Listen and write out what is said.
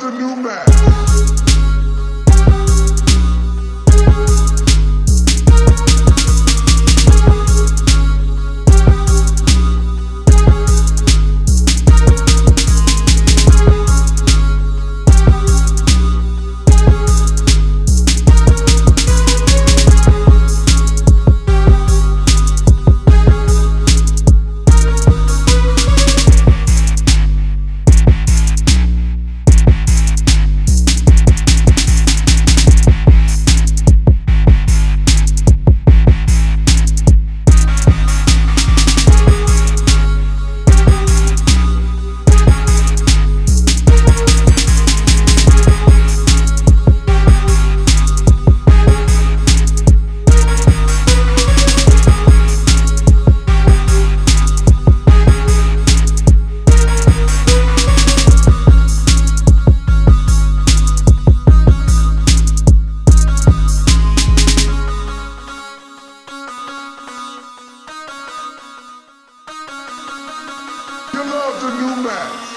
the new Mac. The new Mac.